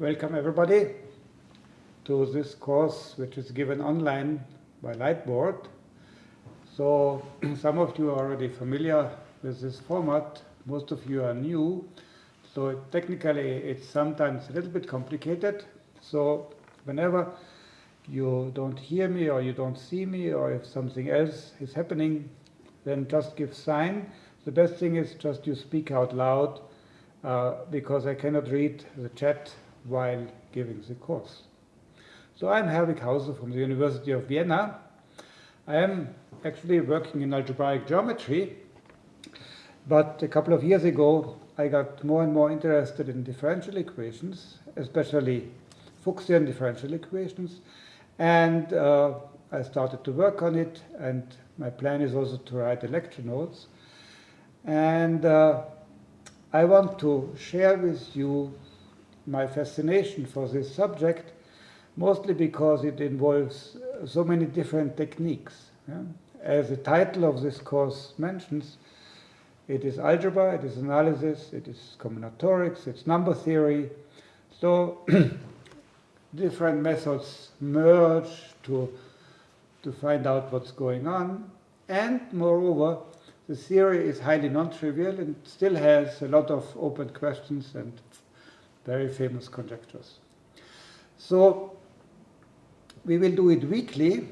Welcome everybody to this course which is given online by Lightboard. So some of you are already familiar with this format, most of you are new. So technically it's sometimes a little bit complicated. So whenever you don't hear me or you don't see me or if something else is happening, then just give sign. The best thing is just you speak out loud uh, because I cannot read the chat while giving the course. So I'm Herwig Hauser from the University of Vienna. I am actually working in algebraic geometry, but a couple of years ago I got more and more interested in differential equations, especially Fuchsian differential equations, and uh, I started to work on it, and my plan is also to write the lecture notes. And uh, I want to share with you my fascination for this subject, mostly because it involves uh, so many different techniques. Yeah? As the title of this course mentions, it is algebra, it is analysis, it is combinatorics, it's number theory. So different methods merge to, to find out what's going on. And moreover, the theory is highly non-trivial and still has a lot of open questions and very famous conjectures. So we will do it weekly.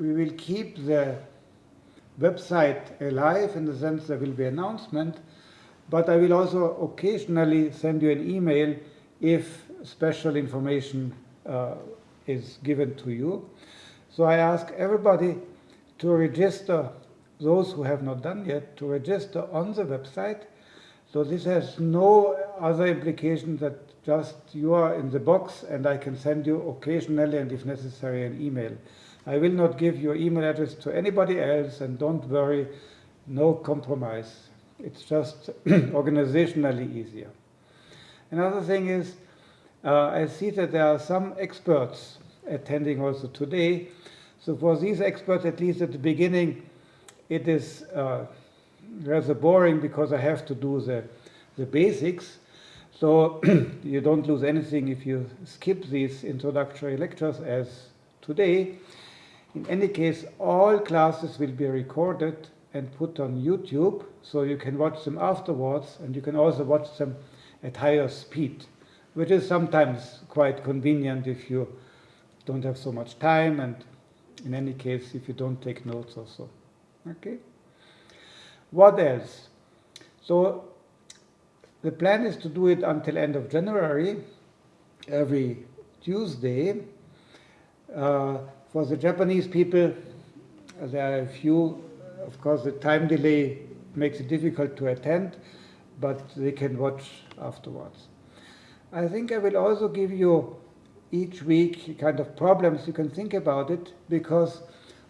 We will keep the website alive in the sense there will be announcement, but I will also occasionally send you an email if special information uh, is given to you. So I ask everybody to register, those who have not done yet, to register on the website. So this has no other implication that just you are in the box and I can send you occasionally and if necessary an email. I will not give your email address to anybody else and don't worry, no compromise. It's just organizationally easier. Another thing is uh, I see that there are some experts attending also today. So for these experts, at least at the beginning, it is uh, rather boring because I have to do the, the basics. So you don't lose anything if you skip these introductory lectures as today. In any case, all classes will be recorded and put on YouTube, so you can watch them afterwards, and you can also watch them at higher speed which is sometimes quite convenient if you don't have so much time and in any case if you don't take notes also. Okay. What else? So the plan is to do it until end of January, every Tuesday. Uh, for the Japanese people, there are a few, of course the time delay makes it difficult to attend, but they can watch afterwards. I think I will also give you each week kind of problems you can think about it because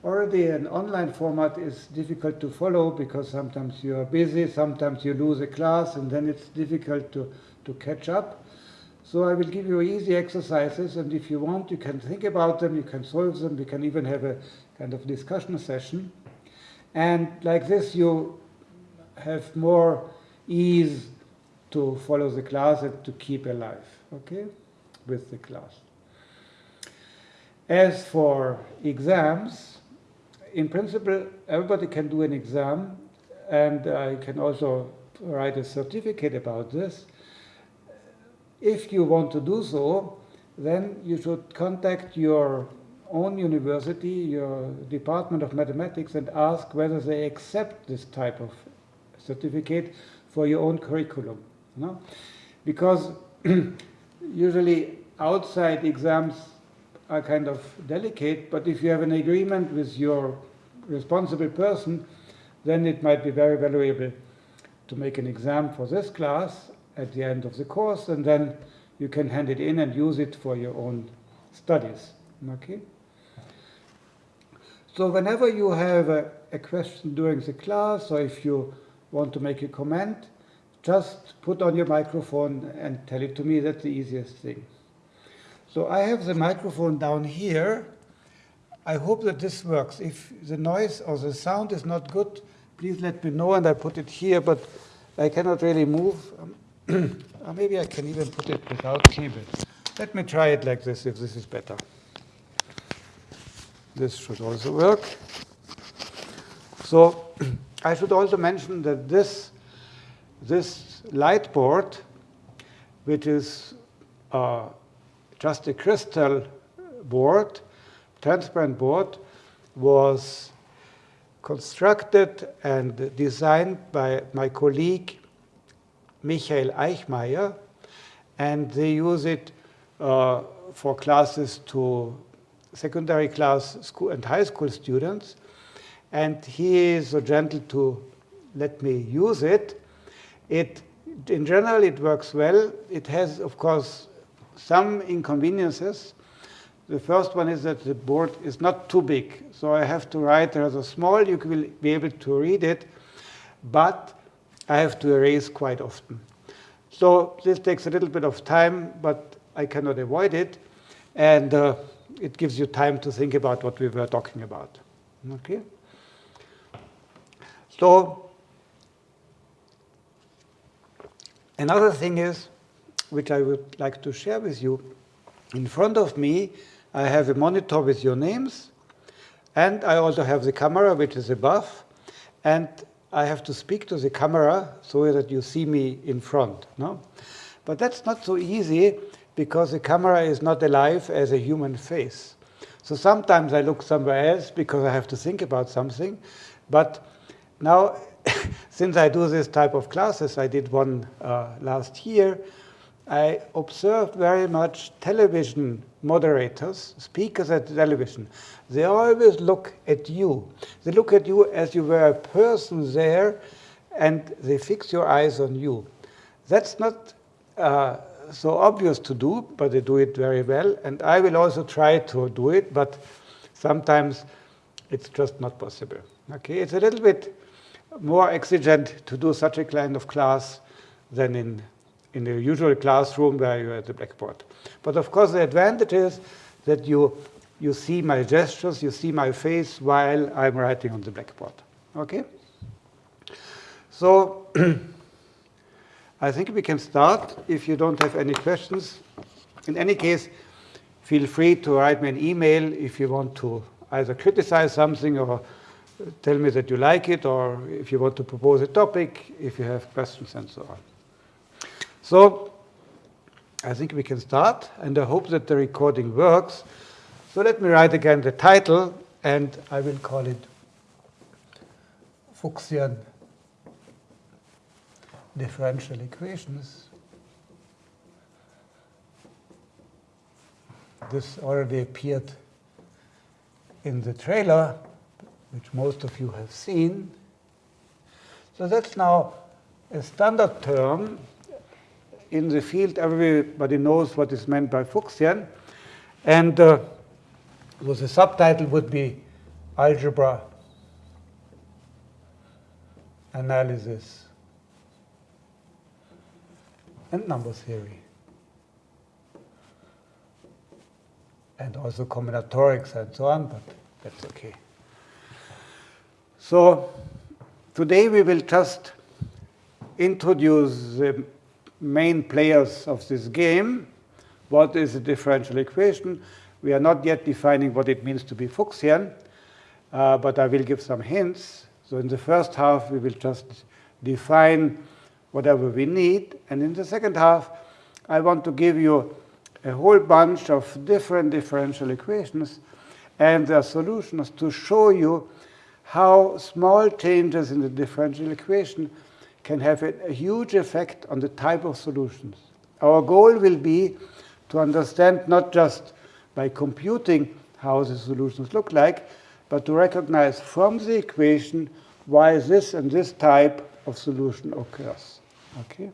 already an online format is difficult to follow because sometimes you are busy, sometimes you lose a class and then it's difficult to, to catch up. So I will give you easy exercises and if you want you can think about them, you can solve them, we can even have a kind of discussion session. And like this you have more ease to follow the class and to keep alive, okay, with the class. As for exams, in principle, everybody can do an exam, and I can also write a certificate about this. If you want to do so, then you should contact your own university, your Department of Mathematics, and ask whether they accept this type of certificate for your own curriculum. No? Because usually outside exams are kind of delicate, but if you have an agreement with your responsible person, then it might be very valuable to make an exam for this class at the end of the course, and then you can hand it in and use it for your own studies. Okay? So whenever you have a, a question during the class, or if you want to make a comment, just put on your microphone and tell it to me. That's the easiest thing. So I have the microphone down here. I hope that this works. If the noise or the sound is not good, please let me know and I put it here, but I cannot really move. or maybe I can even put it without cable. Let me try it like this, if this is better. This should also work. So I should also mention that this, this light board, which is uh, just a crystal board, transparent board, was constructed and designed by my colleague Michael Eichmair, and they use it uh, for classes to secondary class school and high school students. And he is so gentle to let me use it. It, in general, it works well. It has, of course, some inconveniences. The first one is that the board is not too big. So I have to write rather small. You will be able to read it. But I have to erase quite often. So this takes a little bit of time, but I cannot avoid it. And uh, it gives you time to think about what we were talking about. Okay? So another thing is, which I would like to share with you, in front of me, I have a monitor with your names, and I also have the camera, which is above, and I have to speak to the camera so that you see me in front. No? But that's not so easy because the camera is not alive as a human face. So sometimes I look somewhere else because I have to think about something. But now, since I do this type of classes, I did one uh, last year, I observed very much television moderators, speakers at the television. They always look at you. They look at you as you were a person there, and they fix your eyes on you. That's not uh, so obvious to do, but they do it very well. And I will also try to do it, but sometimes it's just not possible. Okay, it's a little bit more exigent to do such a kind of class than in in the usual classroom where you're at the blackboard. But of course, the advantage is that you you see my gestures, you see my face while I'm writing on the blackboard. Okay? So I think we can start if you don't have any questions. In any case, feel free to write me an email if you want to either criticize something or tell me that you like it, or if you want to propose a topic, if you have questions and so on. So I think we can start, and I hope that the recording works. So let me write again the title, and I will call it Fuchsian differential equations. This already appeared in the trailer, which most of you have seen. So that's now a standard term. In the field, everybody knows what is meant by Fuchsian. And uh, so the subtitle would be Algebra Analysis and number theory. And also combinatorics and so on, but that's okay. So today we will just introduce the main players of this game. What is a differential equation? We are not yet defining what it means to be Fuchsian, uh, but I will give some hints. So in the first half, we will just define whatever we need. And in the second half, I want to give you a whole bunch of different differential equations and their solutions to show you how small changes in the differential equation can have a, huge effect on the type of solutions. Our goal will be to understand not just by computing how the solutions look like, but to recognize from the equation why this and this type of solution occurs. Okay.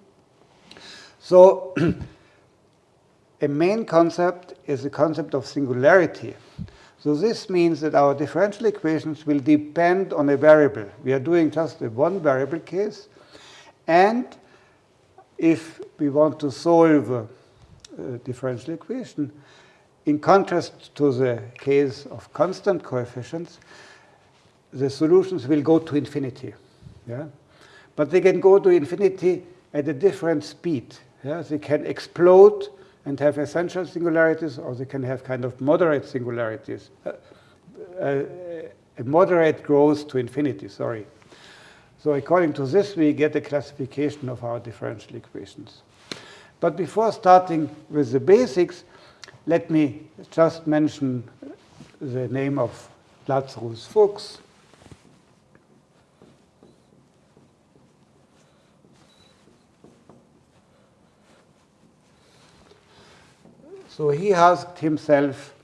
So a main concept is the concept of singularity. So this means that our differential equations will depend on a variable. We are doing just a one variable case. And if we want to solve a, a differential equation, in contrast to the case of constant coefficients, the solutions will go to infinity. Yeah? But they can go to infinity at a different speed. Yeah? They can explode and have essential singularities, or they can have kind of moderate singularities. Uh, uh, a moderate growth to infinity, sorry. So according to this, we get a classification of our differential equations. But before starting with the basics, let me just mention the name of Lazarus Fuchs. So he asked himself,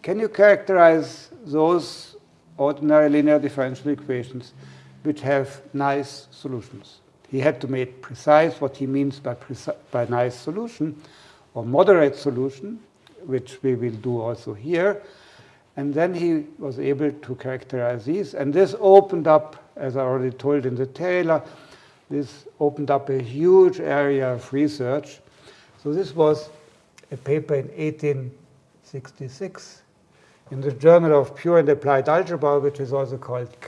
can you characterize those ordinary linear differential equations which have nice solutions? He had to make precise what he means by, by nice solution or moderate solution, which we will do also here. And then he was able to characterize these. And this opened up, as I already told in the Taylor, this opened up a huge area of research. So this was a paper in 1866 in the Journal of Pure and Applied Algebra, which is also called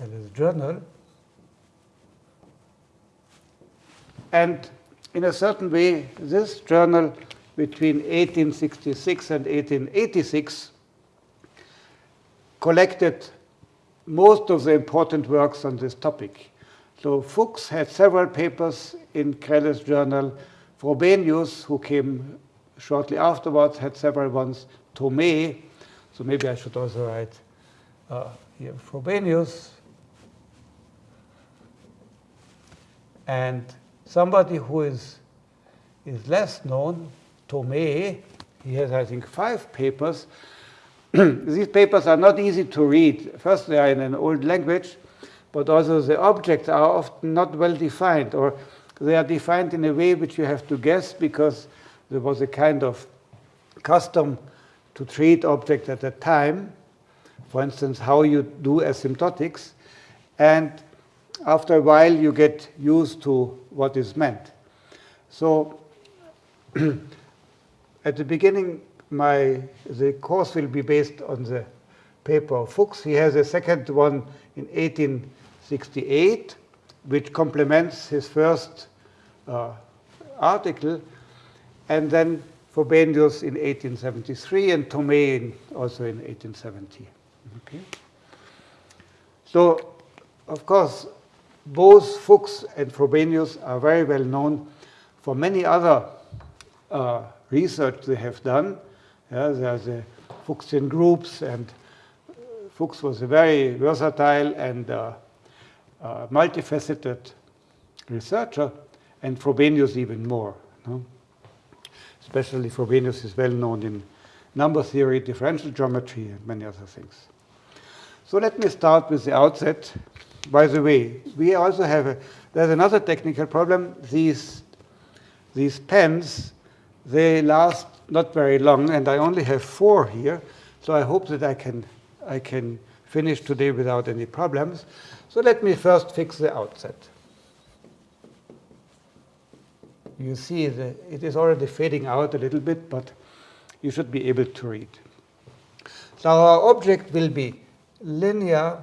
Crelle. Crelle's journal. And in a certain way, this journal between 1866 and 1886 collected most of the important works on this topic. So Fuchs had several papers in Crelle's journal Frobenius, who came shortly afterwards, had several ones. Thomé, so maybe I should also write uh, here Frobenius. And somebody who is, is less known, Thomé, he has, I think, five papers. These papers are not easy to read. First, they are in an old language, but also the objects are often not well defined, or they are defined in a way which you have to guess because there was a kind of custom to treat objects at that time. For instance, how you do asymptotics. And after a while, you get used to what is meant. So at the beginning, my, the course will be based on the paper of Fuchs. He has a second one in 1868 which complements his first uh, article, and then Frobenius in 1873 and Thomé in, also in 1870. Okay. So, of course, both Fuchs and Frobenius are very well known for many other uh, research they have done. Yeah, there's the Fuchsian groups, and Fuchs was a very versatile and uh, uh, multifaceted researcher, and Frobenius even more. No? Especially Frobenius is well known in number theory, differential geometry, and many other things. So let me start with the outset. By the way, we also have a, there's another technical problem. These, these pens, they last not very long, and I only have four here, so I hope that I can, I can finish today without any problems. So let me first fix the outset. You see that it is already fading out a little bit, but you should be able to read. So our object will be linear,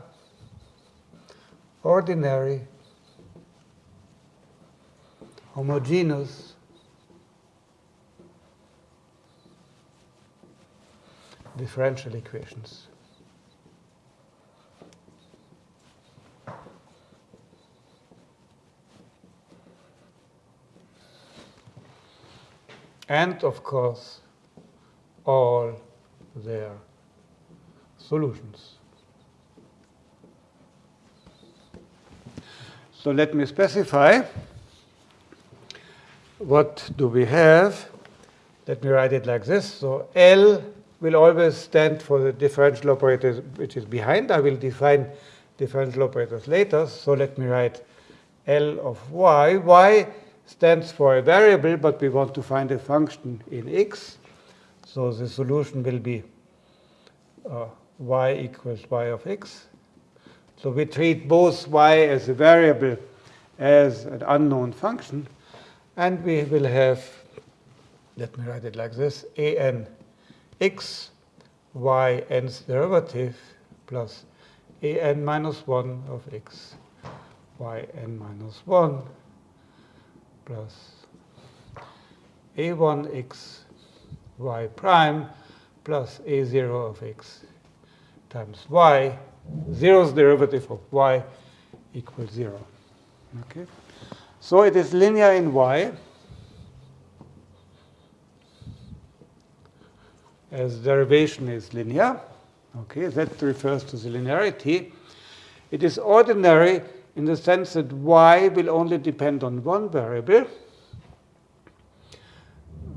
ordinary, homogeneous, differential equations. and of course all their solutions. So let me specify what do we have. Let me write it like this. So L will always stand for the differential operator which is behind. I will define differential operators later. So let me write L of y. y stands for a variable, but we want to find a function in x. So the solution will be uh, y equals y of x. So we treat both y as a variable as an unknown function, and we will have, let me write it like this, a n x y n's derivative plus a n minus 1 of x y n minus 1 plus a1 x y prime plus a0 of x times y, zeroth derivative of y equals 0. Okay? So it is linear in y as derivation is linear. Okay, that refers to the linearity. It is ordinary in the sense that y will only depend on one variable.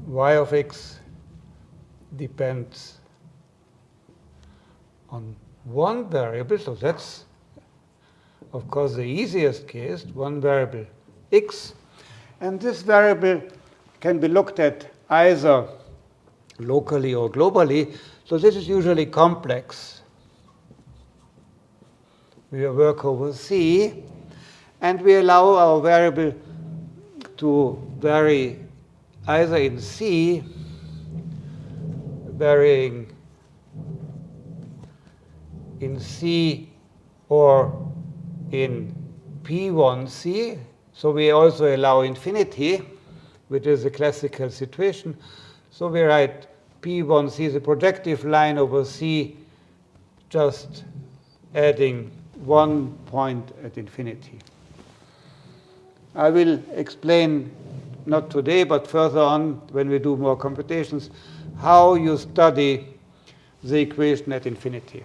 y of x depends on one variable, so that's, of course, the easiest case, one variable x. And this variable can be looked at either locally or globally. So this is usually complex. We work over C, and we allow our variable to vary either in C, varying in C or in P1C. So we also allow infinity, which is a classical situation. So we write P1C is a projective line over C, just adding one point at infinity. I will explain, not today, but further on when we do more computations, how you study the equation at infinity.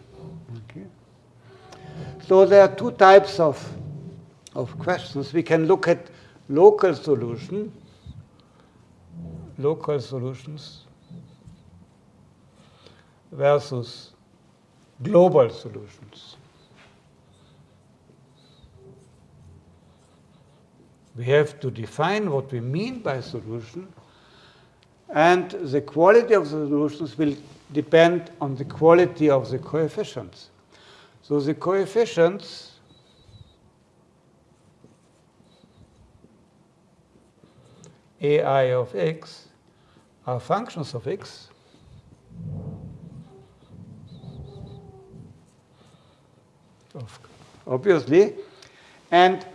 So there are two types of, of questions. We can look at local solution, local solutions versus global solutions. We have to define what we mean by solution, and the quality of the solutions will depend on the quality of the coefficients. So the coefficients ai of x are functions of x obviously. And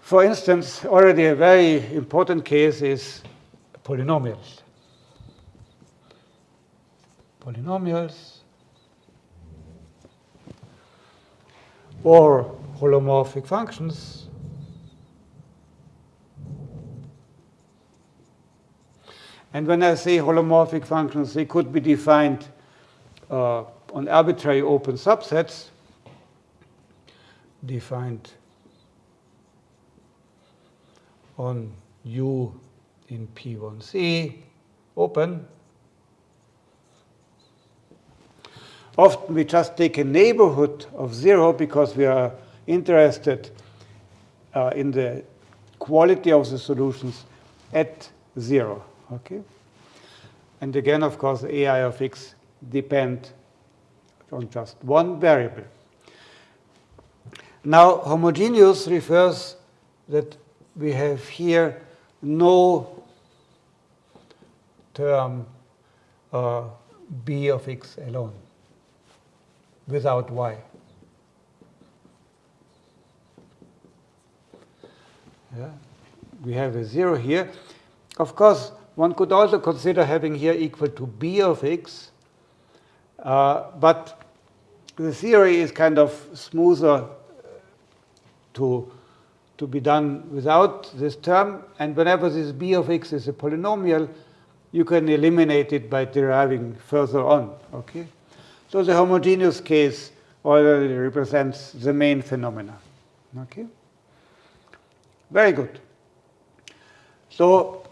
for instance, already a very important case is polynomials. Polynomials or holomorphic functions. And when I say holomorphic functions, they could be defined uh, on arbitrary open subsets defined on U in P1C open. Often we just take a neighborhood of zero because we are interested uh, in the quality of the solutions at zero. Okay? And again, of course, AI of x depend on just one variable. Now, homogeneous refers that we have here no term uh, b of x alone without y. Yeah. We have a 0 here. Of course, one could also consider having here equal to b of x, uh, but the theory is kind of smoother to, to be done without this term. And whenever this b of x is a polynomial, you can eliminate it by deriving further on. Okay? So the homogeneous case already represents the main phenomena. Okay? Very good. So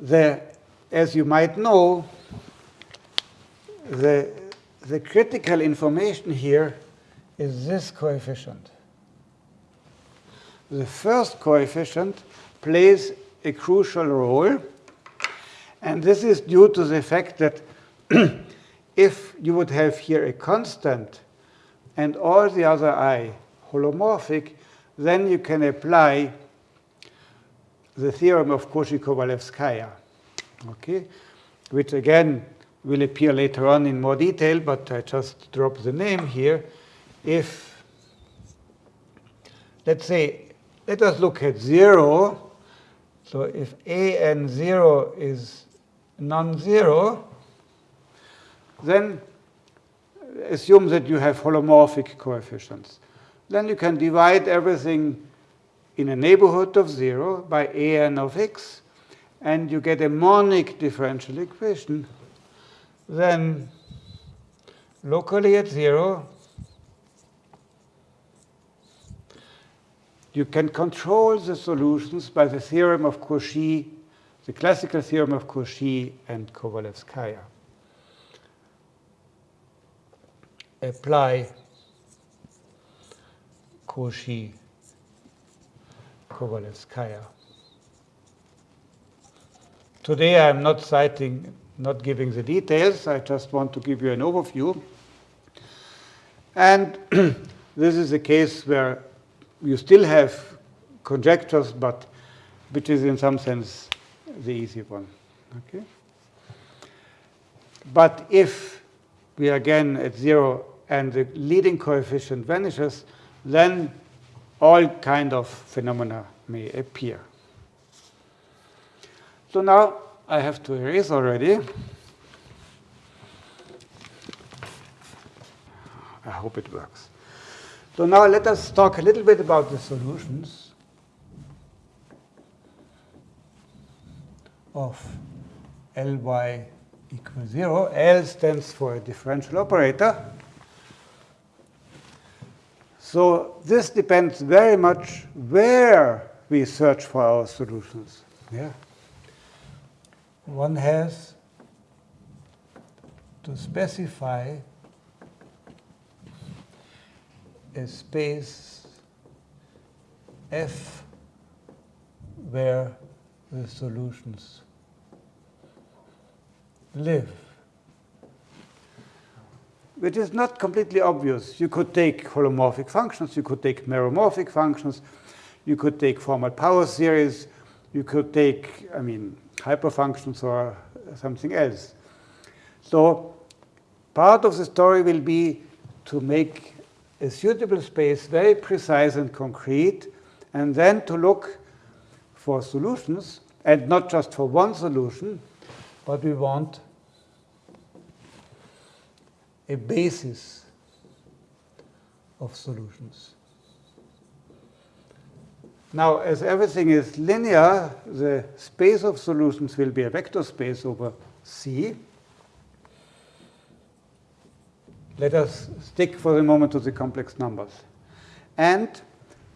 the, as you might know, the, the critical information here is this coefficient. The first coefficient plays a crucial role, and this is due to the fact that if you would have here a constant and all the other i holomorphic, then you can apply the theorem of Cauchy-Kovalevskaya, okay? which again will appear later on in more detail, but I just drop the name here if, let's say, let us look at 0, So if an0 is non-zero, then assume that you have holomorphic coefficients. Then you can divide everything in a neighborhood of 0 by an of x, and you get a monic differential equation. Then locally at 0, you can control the solutions by the theorem of Cauchy, the classical theorem of Cauchy and Kovalevskaya. Apply Cauchy Kovalevskaya. Today I'm not citing, not giving the details. I just want to give you an overview. And this is a case where you still have conjectures, but which is in some sense the easy one. Okay? But if we are again at zero and the leading coefficient vanishes, then all kind of phenomena may appear. So now I have to erase already. I hope it works. So now let us talk a little bit about the solutions of Ly equals 0. L stands for a differential operator. So this depends very much where we search for our solutions. Yeah. One has to specify a space F where the solutions live which is not completely obvious. You could take holomorphic functions, you could take meromorphic functions, you could take formal power series, you could take, I mean, hyperfunctions or something else. So part of the story will be to make a suitable space very precise and concrete, and then to look for solutions, and not just for one solution, but we want a basis of solutions. Now, as everything is linear, the space of solutions will be a vector space over C. Let us stick for the moment to the complex numbers. And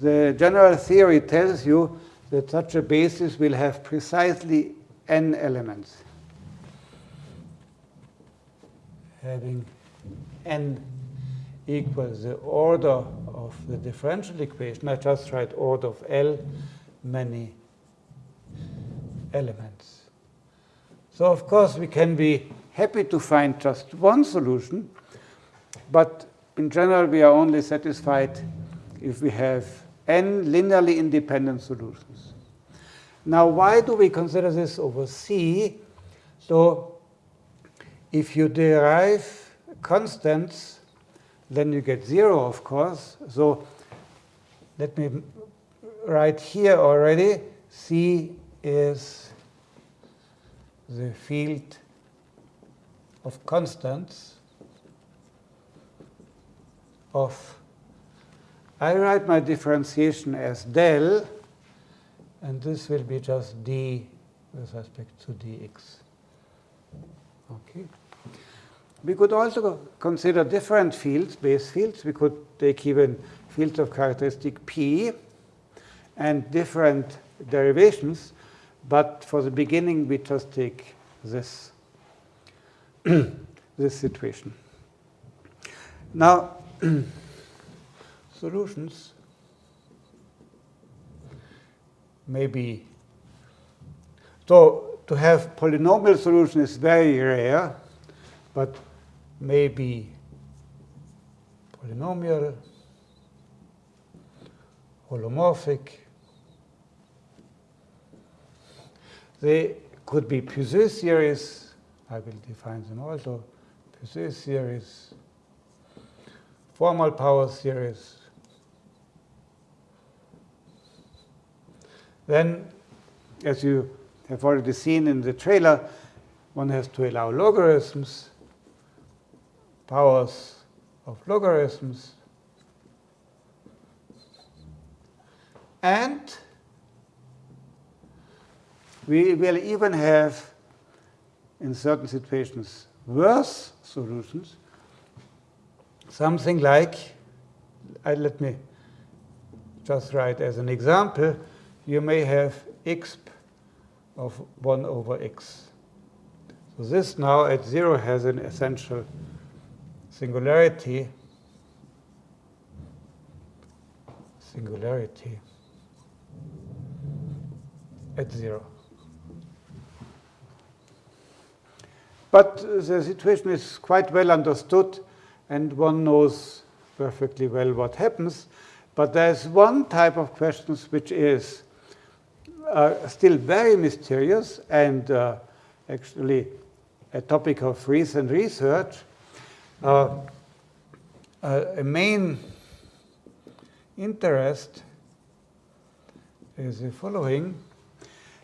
the general theory tells you that such a basis will have precisely n elements. Having n equals the order of the differential equation, I just write order of L many elements. So of course we can be happy to find just one solution, but in general we are only satisfied if we have n linearly independent solutions. Now why do we consider this over C? So if you derive constants, then you get 0, of course. So let me write here already, C is the field of constants of, I write my differentiation as del, and this will be just d with respect to dx. Okay. We could also consider different fields, base fields. We could take even fields of characteristic P and different derivations. But for the beginning, we just take this, this situation. Now, solutions maybe so to have polynomial solution is very rare, but may be polynomial, holomorphic. They could be Puiseux series. I will define them also. Puiseux series, formal power series. Then as you have already seen in the trailer, one has to allow logarithms, powers of logarithms, and we will even have, in certain situations, worse solutions. Something like, uh, let me just write as an example, you may have exp of 1 over x. So this now at 0 has an essential singularity. Singularity at 0. But the situation is quite well understood, and one knows perfectly well what happens. But there's one type of questions which is uh, still very mysterious and uh, actually a topic of recent research. Uh, uh a main interest is the following.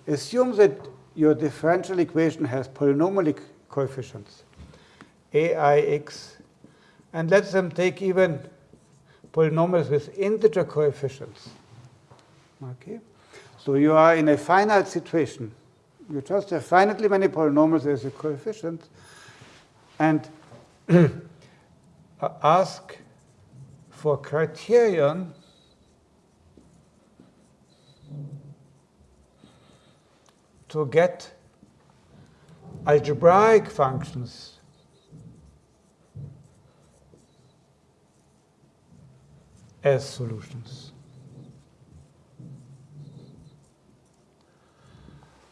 Assume that your differential equation has polynomial coefficients, aix, and let them take even polynomials with integer coefficients. Okay? So you are in a finite situation. You just have finitely many polynomials as a coefficient, and ask for criterion to get algebraic functions as solutions.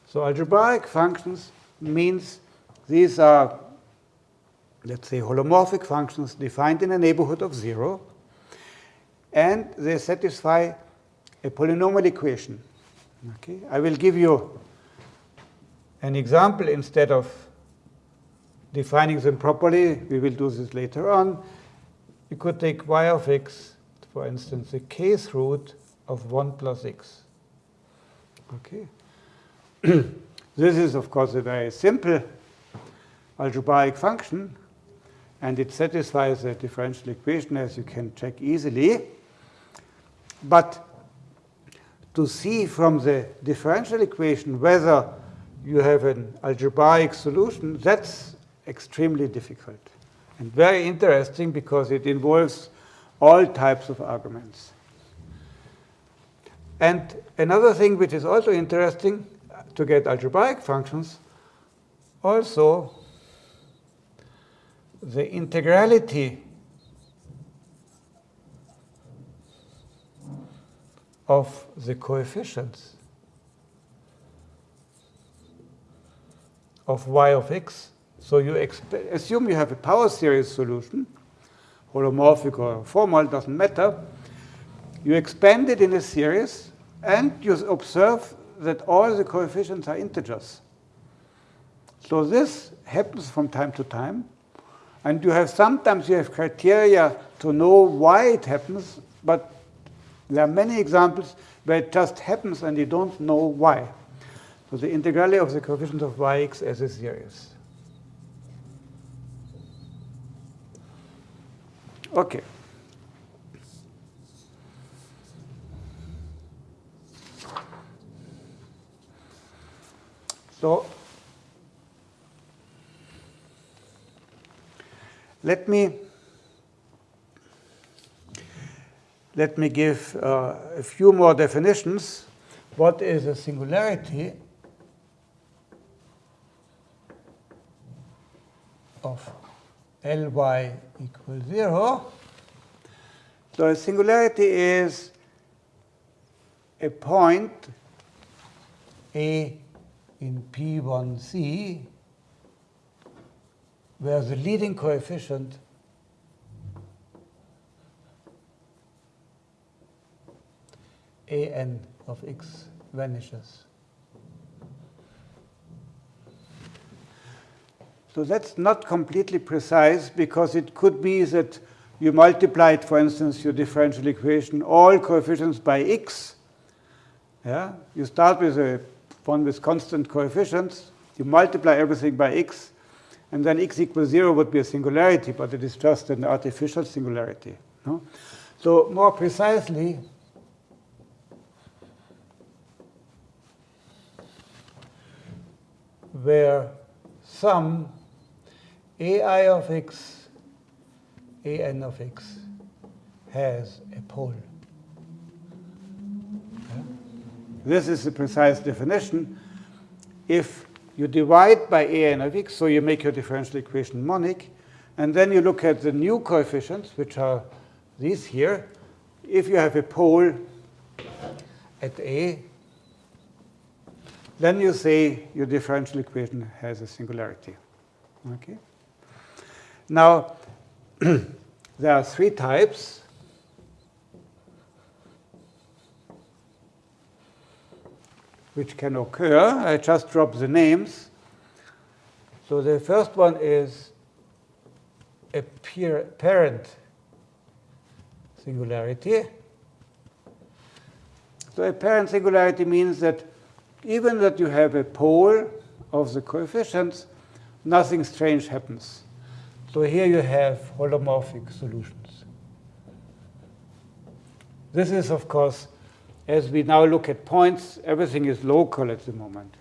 So algebraic functions means these are, let's say, holomorphic functions defined in a neighborhood of zero, and they satisfy a polynomial equation. Okay? I will give you an example instead of defining them properly. We will do this later on. You could take y of x, for instance, the kth root of 1 plus x. Okay. this is, of course, a very simple algebraic function, and it satisfies the differential equation, as you can check easily. But to see from the differential equation whether you have an algebraic solution, that's extremely difficult and very interesting because it involves all types of arguments. And another thing which is also interesting to get algebraic functions, also the integrality of the coefficients of y of x. So you assume you have a power series solution, holomorphic or formal, doesn't matter. You expand it in a series, and you observe that all the coefficients are integers. So this happens from time to time. And you have sometimes you have criteria to know why it happens, but there are many examples where it just happens and you don't know why. So the integrality of the coefficient of yx as a series. Okay. So let me let me give uh, a few more definitions. What is a singularity? of Ly equals 0. So a singularity is a point A in P1C where the leading coefficient an of x vanishes. So that's not completely precise because it could be that you multiplied, for instance, your differential equation, all coefficients by x. Yeah? You start with a one with constant coefficients. You multiply everything by x, and then x equals 0 would be a singularity, but it is just an artificial singularity. No? So more precisely, where some ai of x, an of x has a pole. This is the precise definition. If you divide by an of x, so you make your differential equation monic, and then you look at the new coefficients, which are these here. If you have a pole at A, then you say your differential equation has a singularity. Okay? Now, there are three types. Which can occur. I just drop the names. So the first one is apparent singularity. So apparent singularity means that even that you have a pole of the coefficients, nothing strange happens. So here you have holomorphic solutions. This is, of course, as we now look at points, everything is local at the moment.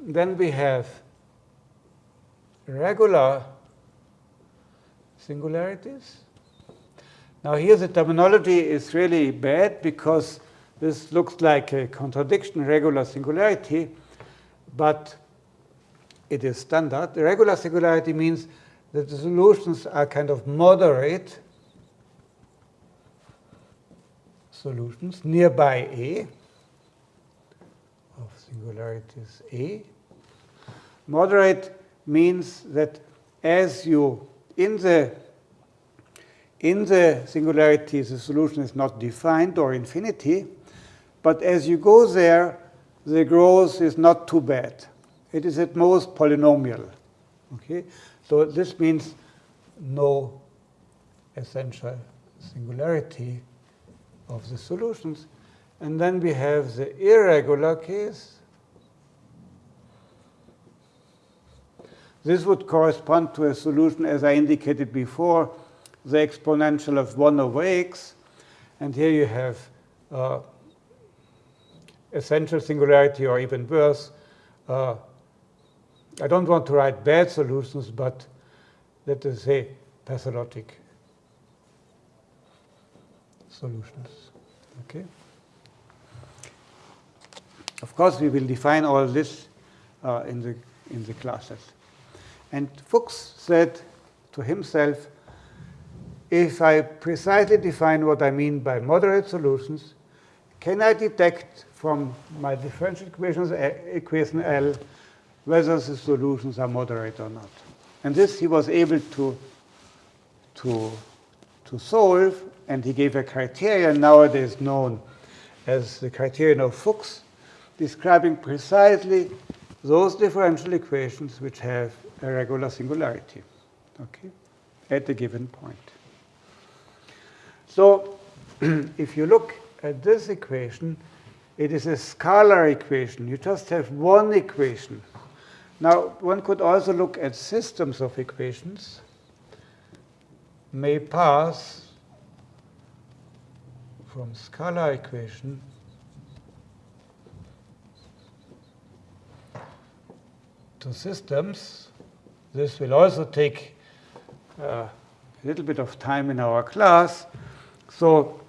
Then we have regular singularities. Now here the terminology is really bad because this looks like a contradiction, regular singularity, but it is standard. The regular singularity means that the solutions are kind of moderate solutions nearby A of singularities A. Moderate means that as you in the in the singularity the solution is not defined or infinity, but as you go there, the growth is not too bad. It is at most polynomial. Okay? So this means no essential singularity of the solutions. And then we have the irregular case. This would correspond to a solution, as I indicated before, the exponential of 1 over x. And here you have uh, essential singularity, or even worse. Uh, I don't want to write bad solutions, but let us say pathologic solutions. Okay. Of course, we will define all this uh, in the in the classes. And Fuchs said to himself, if I precisely define what I mean by moderate solutions, can I detect from my differential equations, equation L whether the solutions are moderate or not? And this he was able to, to, to solve and he gave a criterion nowadays known as the criterion of Fuchs, describing precisely those differential equations which have a regular singularity okay, at a given point. So if you look at this equation, it is a scalar equation. You just have one equation. Now, one could also look at systems of equations may pass from scalar equation to systems. This will also take uh, a little bit of time in our class. So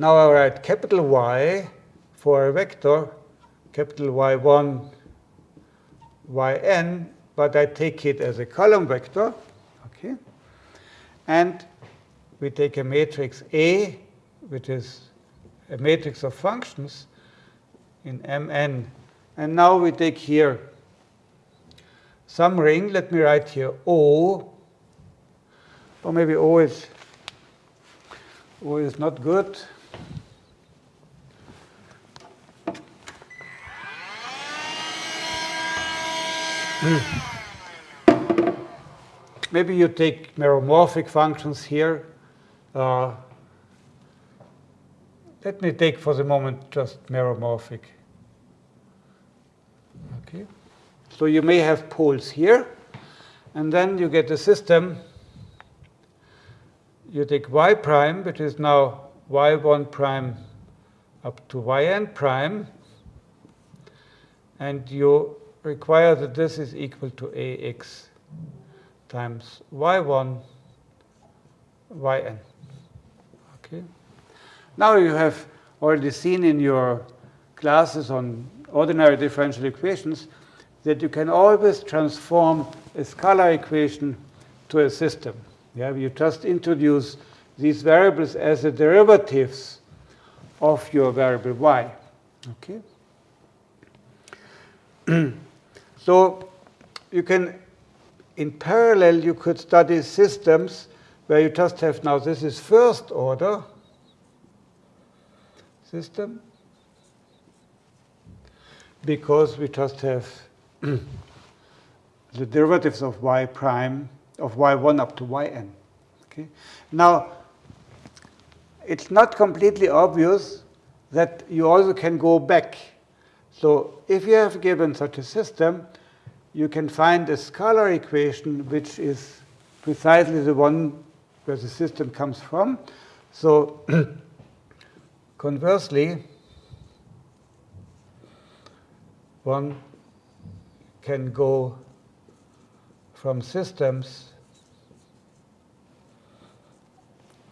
now I write capital Y for a vector, capital Y1, Yn, but I take it as a column vector. Okay, And we take a matrix A which is a matrix of functions in Mn. And now we take here some ring. Let me write here O. Or maybe O is, o is not good. Maybe you take meromorphic functions here. Uh, let me take for the moment just meromorphic. Okay. So you may have poles here, and then you get a system. You take y prime, which is now y1 prime up to yn prime, and you require that this is equal to ax times y1 yn. Now you have already seen in your classes on ordinary differential equations that you can always transform a scalar equation to a system. Yeah, you just introduce these variables as the derivatives of your variable y. Okay. so you can, in parallel, you could study systems where you just have now this is first order system because we just have the derivatives of y prime of y1 up to yn. Okay? Now, it's not completely obvious that you also can go back. So if you have given such a system, you can find a scalar equation which is precisely the one where the system comes from. So conversely, one can go from systems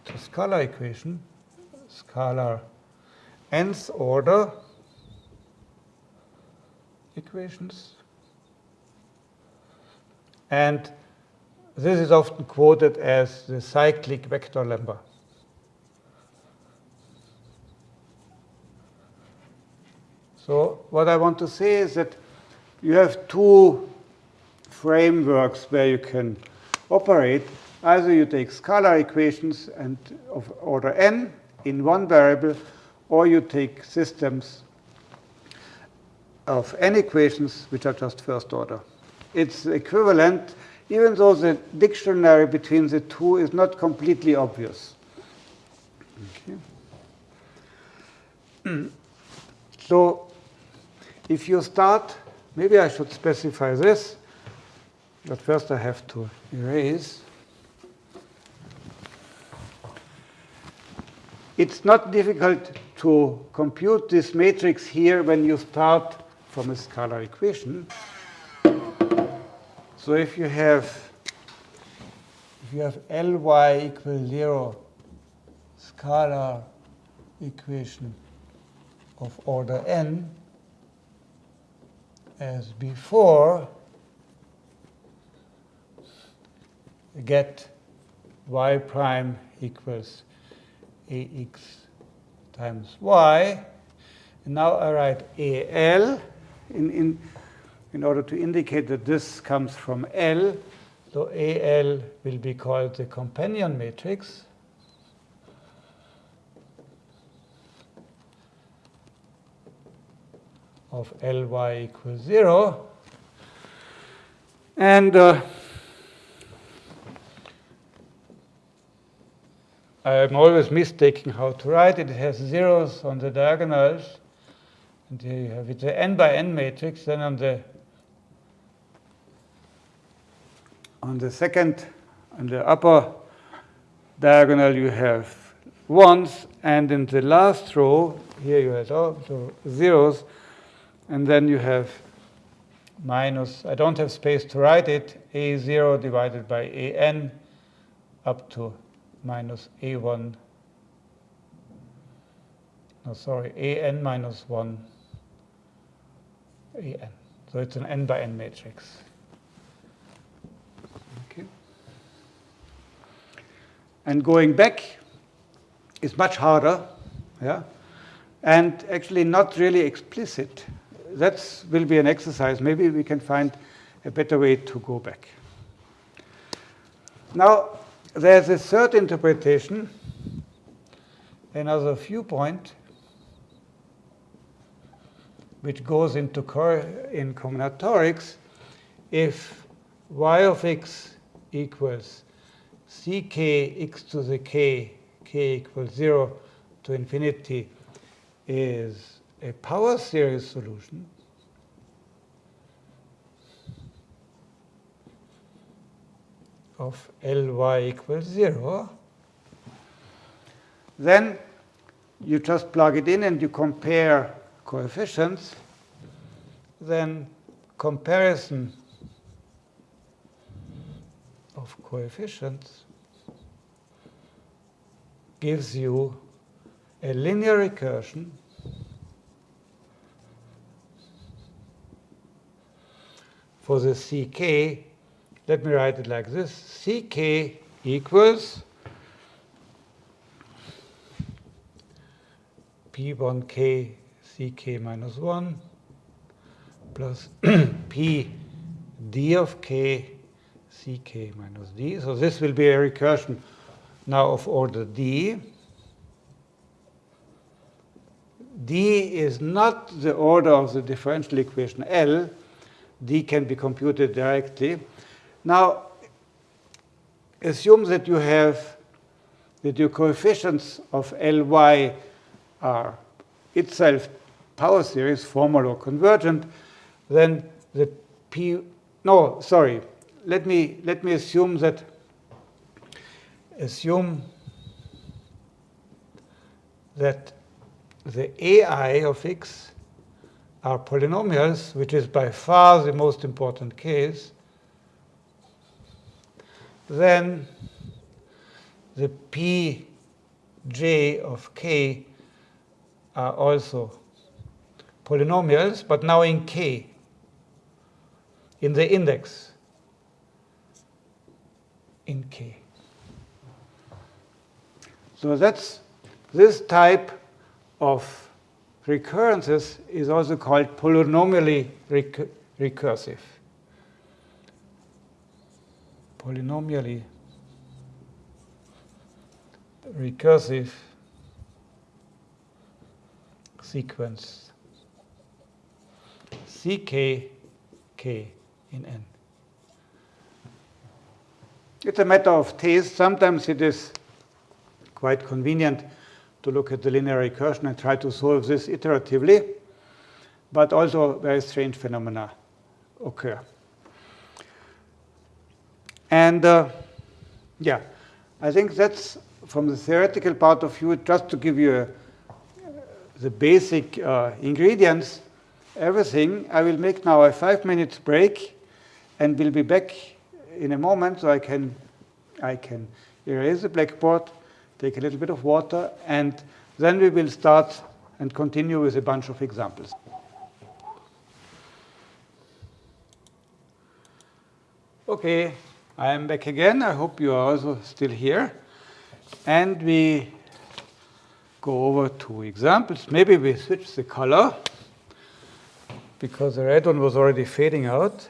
to scalar equation, scalar nth order equations. And this is often quoted as the cyclic vector lemma. So what I want to say is that you have two frameworks where you can operate. Either you take scalar equations and of order n in one variable, or you take systems of n equations which are just first order. It's equivalent, even though the dictionary between the two is not completely obvious. Okay. so if you start, maybe I should specify this, but first I have to erase. It's not difficult to compute this matrix here when you start from a scalar equation. So if you have if you have Ly equals 0 scalar equation of order n, as before, get y prime equals ax times y. And now I write al in, in, in order to indicate that this comes from L. So al will be called the companion matrix. Of Ly equals 0. And uh, I'm always mistaking how to write it. It has zeros on the diagonals. And here you have it, the n by n matrix. Then on the on the second, on the upper diagonal, you have ones, and in the last row, here you have also zeros. And then you have minus, I don't have space to write it, a0 divided by an up to minus a1, no, sorry, an minus 1 an. So it's an n by n matrix. Okay. And going back is much harder, yeah, and actually not really explicit that will be an exercise. Maybe we can find a better way to go back. Now, there's a third interpretation, another viewpoint, which goes into in combinatorics if y of x equals ck x to the k, k equals 0 to infinity is a power series solution. Of Ly equals 0, then you just plug it in and you compare coefficients, then comparison of coefficients gives you a linear recursion for the ck. Let me write it like this. ck equals p1k ck minus 1 plus p d of k ck minus d. So this will be a recursion now of order d. d is not the order of the differential equation L. d can be computed directly. Now, assume that you have that your coefficients of Ly are itself power series, formal or convergent, then the P, no, sorry, let me, let me assume that, assume that the AI of x are polynomials, which is by far the most important case, then the pj of k are also polynomials, but now in k, in the index in k. So that's this type of recurrences is also called polynomially recur recursive. Polynomially recursive sequence ck k in n. It's a matter of taste. Sometimes it is quite convenient to look at the linear recursion and try to solve this iteratively, but also very strange phenomena occur. And uh, yeah, I think that's from the theoretical part of view, just to give you a, the basic uh, ingredients, everything. I will make now a five minutes break and we'll be back in a moment so I can, I can erase the blackboard, take a little bit of water, and then we will start and continue with a bunch of examples. Okay, I am back again. I hope you are also still here. And we go over two examples. Maybe we switch the color because the red one was already fading out.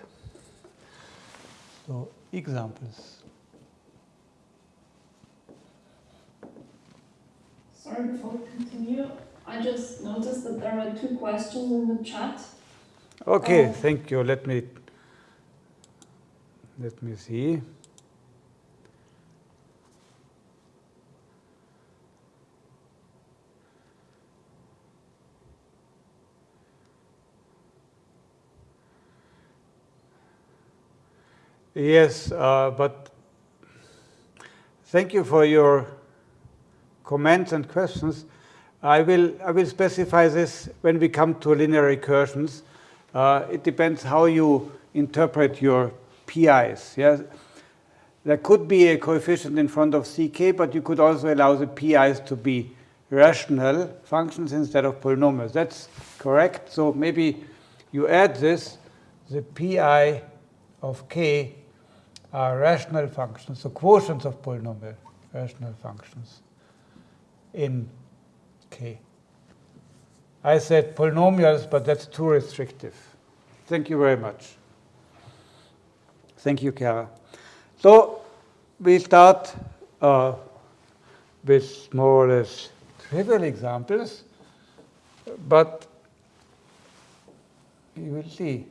So examples. Sorry, before we continue, I just noticed that there are two questions in the chat. Okay, um, thank you. Let me let me see. Yes, uh, but thank you for your comments and questions. I will, I will specify this when we come to linear recursions. Uh, it depends how you interpret your PIs. Yes? There could be a coefficient in front of CK, but you could also allow the PIs to be rational functions instead of polynomials. That's correct. So maybe you add this, the PI of K are rational functions, the quotients of polynomial rational functions in K. I said polynomials, but that's too restrictive. Thank you very much. Thank you, Kara. So we start uh, with more or less trivial examples, but you will see.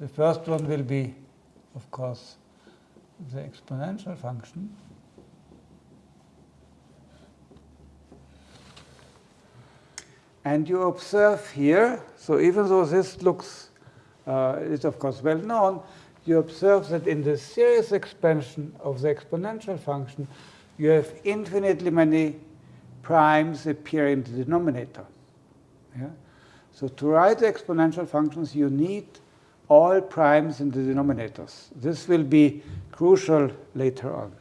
The first one will be, of course, the exponential function And you observe here, so even though this looks, uh, is of course well known, you observe that in the series expansion of the exponential function, you have infinitely many primes appear in the denominator. Yeah? So to write the exponential functions, you need all primes in the denominators. This will be crucial later on.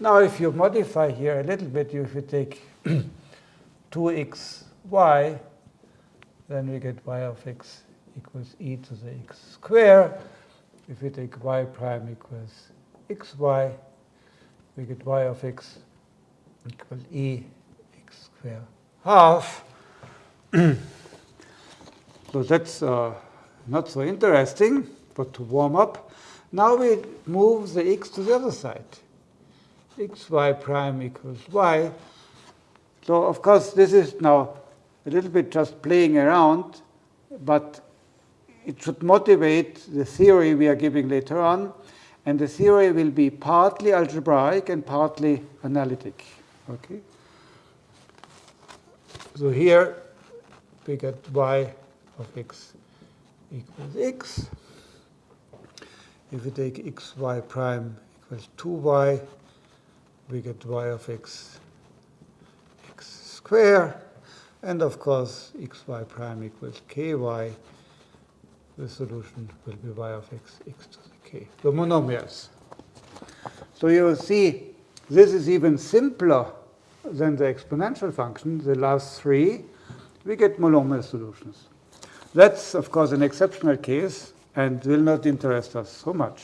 Now, if you modify here a little bit, if you take 2xy, then we get y of x equals e to the x square. If we take y prime equals xy, we get y of x equals e x square half. so that's uh, not so interesting, but to warm up, now we move the x to the other side. xy prime equals y. So of course this is now a little bit just playing around, but it should motivate the theory we are giving later on. And the theory will be partly algebraic and partly analytic. Okay. So here we get y of x equals x. If we take xy prime equals 2y, we get y of x x square. And of course, xy prime equals ky. The solution will be y of x x to the k. The monomials. So you see, this is even simpler than the exponential function, the last three. We get monomial solutions. That's, of course, an exceptional case and will not interest us so much.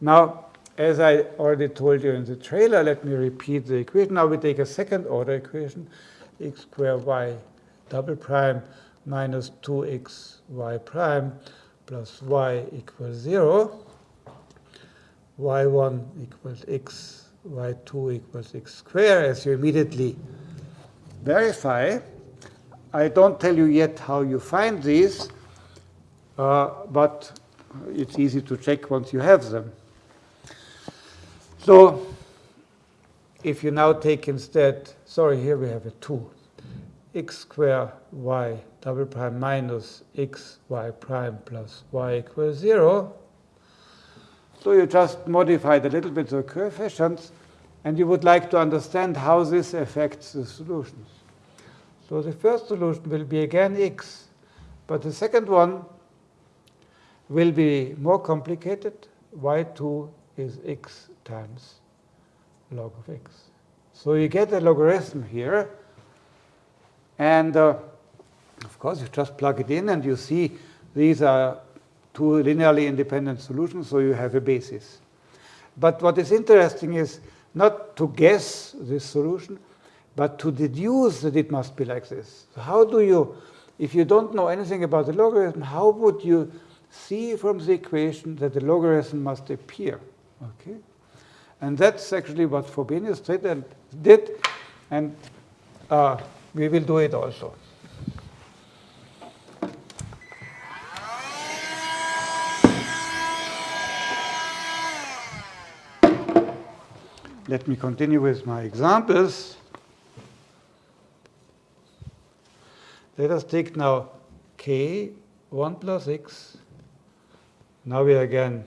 Now, as I already told you in the trailer, let me repeat the equation. Now we take a second order equation, x squared y double prime minus 2x y prime plus y equals 0, y1 equals x, y2 equals x squared, as you immediately verify. I don't tell you yet how you find these, uh, but it's easy to check once you have them. So if you now take instead, sorry, here we have a 2, x squared y double prime minus x y prime plus y equals 0. So you just modified a little bit the coefficients, and you would like to understand how this affects the solutions. So the first solution will be again x, but the second one will be more complicated. y2 is x times log of x. So you get a logarithm here, and uh, of course you just plug it in and you see these are two linearly independent solutions, so you have a basis. But what is interesting is not to guess this solution, but to deduce that it must be like this. So how do you, if you don't know anything about the logarithm, how would you see from the equation that the logarithm must appear? Okay, And that's actually what Frobenius did, and uh, we will do it also. Let me continue with my examples. Let us take now k, 1 plus x. Now we are again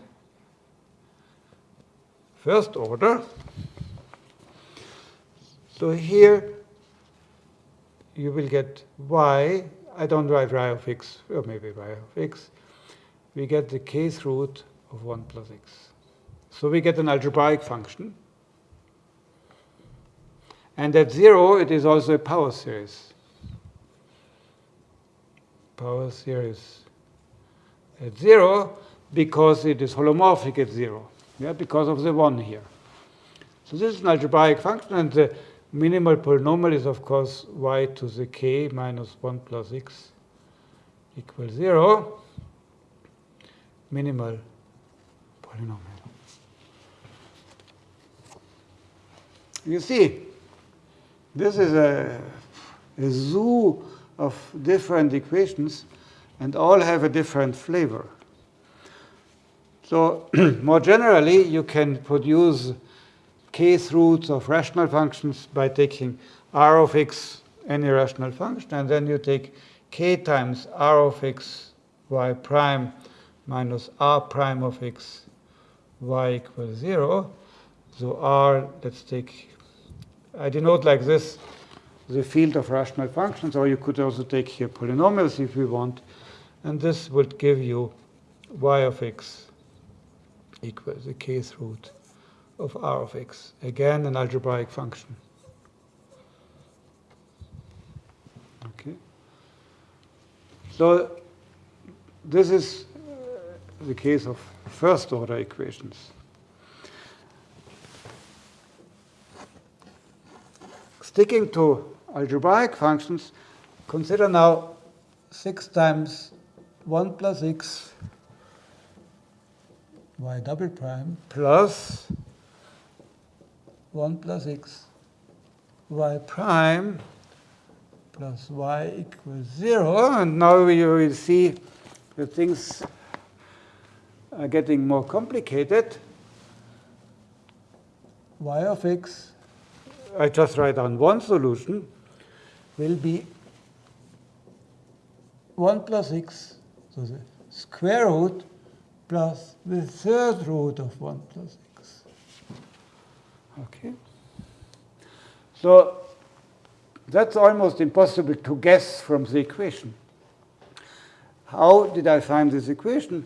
first order. So here you will get y. I don't write y of x, or maybe y of x. We get the kth root of 1 plus x. So we get an algebraic function. And at 0, it is also a power series power series at 0 because it is holomorphic at 0, yeah, because of the 1 here. So this is an algebraic function, and the minimal polynomial is, of course, y to the k minus 1 plus x equals 0, minimal polynomial. You see, this is a, a zoo of different equations, and all have a different flavor. So more generally, you can produce kth roots of rational functions by taking r of x any rational function, and then you take k times r of x y prime minus r prime of x y equals 0. So r, let's take, I denote like this the field of rational functions, or you could also take here polynomials if you want, and this would give you y of x equals the kth root of r of x. Again, an algebraic function. Okay. So this is uh, the case of first order equations. Sticking to algebraic functions, consider now 6 times 1 plus x y double prime plus 1 plus x y prime plus y equals 0. And now you will see that things are getting more complicated. y of x, I just write down one solution, will be 1 plus x, so the square root plus the third root of 1 plus x. Okay. So that's almost impossible to guess from the equation. How did I find this equation?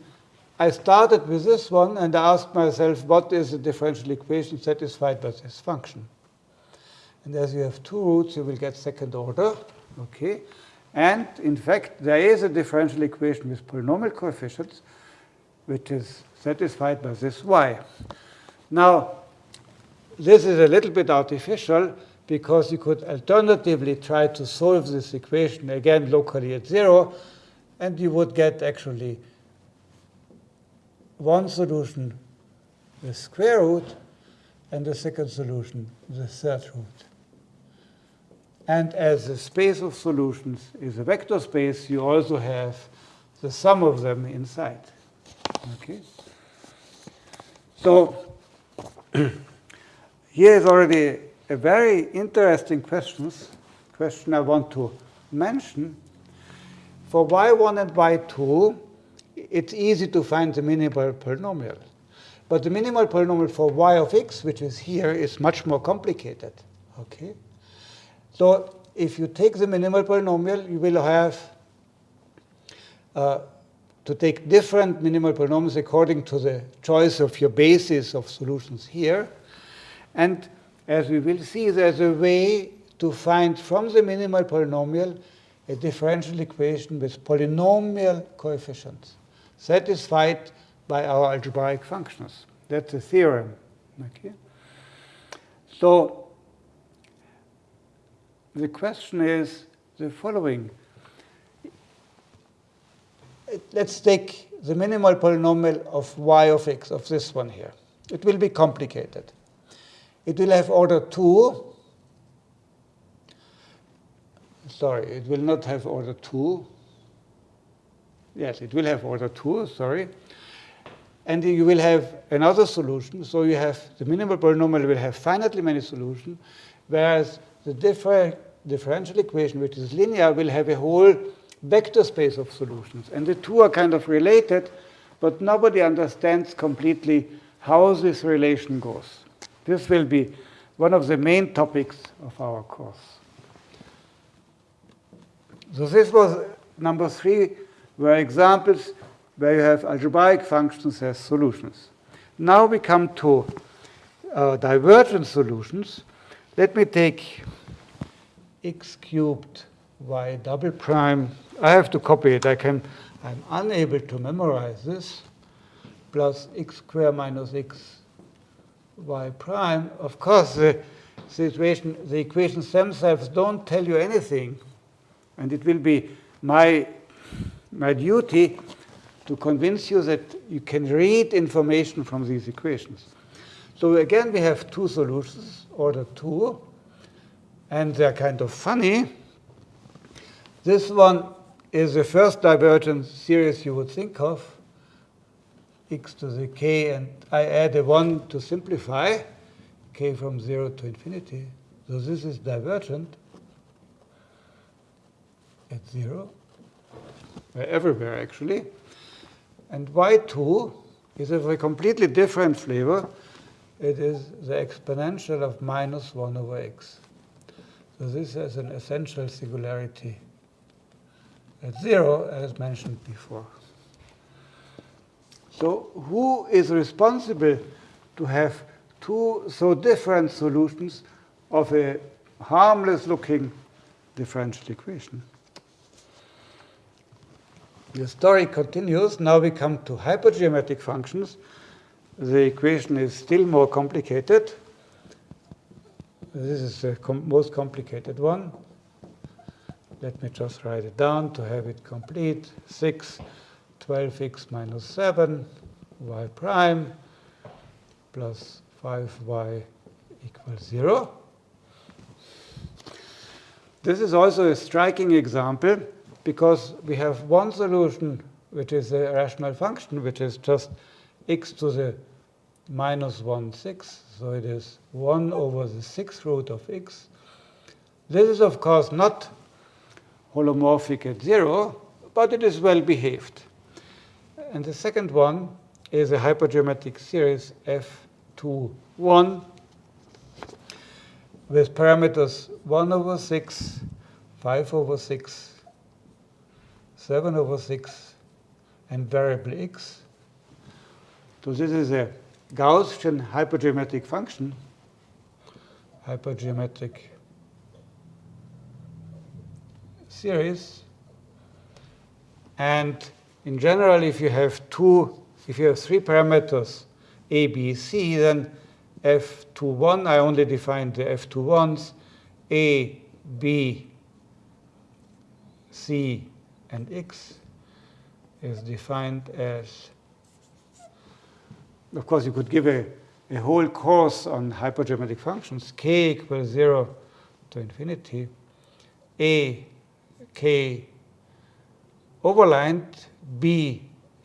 I started with this one and I asked myself, what is the differential equation satisfied by this function? And as you have two roots, you will get second order. Okay. And in fact, there is a differential equation with polynomial coefficients, which is satisfied by this y. Now, this is a little bit artificial because you could alternatively try to solve this equation again locally at zero, and you would get actually one solution the square root and the second solution the third root. And as the space of solutions is a vector space, you also have the sum of them inside. Okay. So here is already a very interesting question. question I want to mention. For y1 and y2, it's easy to find the minimal polynomial. But the minimal polynomial for y of x, which is here, is much more complicated. Okay? So if you take the minimal polynomial, you will have uh, to take different minimal polynomials according to the choice of your basis of solutions here. And as we will see, there's a way to find from the minimal polynomial a differential equation with polynomial coefficients satisfied by our algebraic functions. That's a theorem. Okay? So the question is the following. Let's take the minimal polynomial of y of x, of this one here. It will be complicated. It will have order 2. Sorry, it will not have order 2. Yes, it will have order 2, sorry. And you will have another solution. So you have the minimal polynomial will have finitely many solutions, whereas the differ differential equation, which is linear, will have a whole vector space of solutions. And the two are kind of related, but nobody understands completely how this relation goes. This will be one of the main topics of our course. So this was number three, were examples where you have algebraic functions as solutions. Now we come to uh, divergent solutions. Let me take x cubed y double prime. I have to copy it. I can, I'm unable to memorize this. Plus x squared minus x y prime, of course, the situation, the equations themselves don't tell you anything. And it will be my, my duty to convince you that you can read information from these equations. So again, we have two solutions, order 2, and they're kind of funny. This one is the first divergent series you would think of x to the k, and I add a 1 to simplify, k from 0 to infinity. So this is divergent. at 0, uh, everywhere actually. And y2 is of a completely different flavor. It is the exponential of minus 1 over x. So this has an essential singularity at 0, as mentioned before. So who is responsible to have two so different solutions of a harmless looking differential equation? The story continues. Now we come to hypergeometric functions. The equation is still more complicated. This is the com most complicated one. Let me just write it down to have it complete. 6, 12x minus 7, y prime, plus 5y equals 0. This is also a striking example because we have one solution which is a rational function, which is just x to the minus 1 6. So it is 1 over the sixth root of x. This is, of course, not holomorphic at 0, but it is well behaved. And the second one is a hypergeometric series f2, 1 with parameters 1 over 6, 5 over 6, 7 over 6, and variable x. So this is a Gaussian hypergeometric function, hypergeometric series. And in general, if you have two, if you have three parameters, a, b, c, then f21, I only defined the f21s, a, b, c, and x is defined as, of course, you could give a, a whole course on hypergeometric functions, k equals 0 to infinity, a, k. Overlined, b,